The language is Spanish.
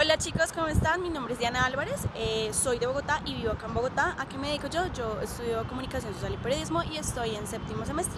Hola chicos, ¿cómo están? Mi nombre es Diana Álvarez, eh, soy de Bogotá y vivo acá en Bogotá. ¿A qué me dedico yo? Yo estudio comunicación social y periodismo y estoy en séptimo semestre.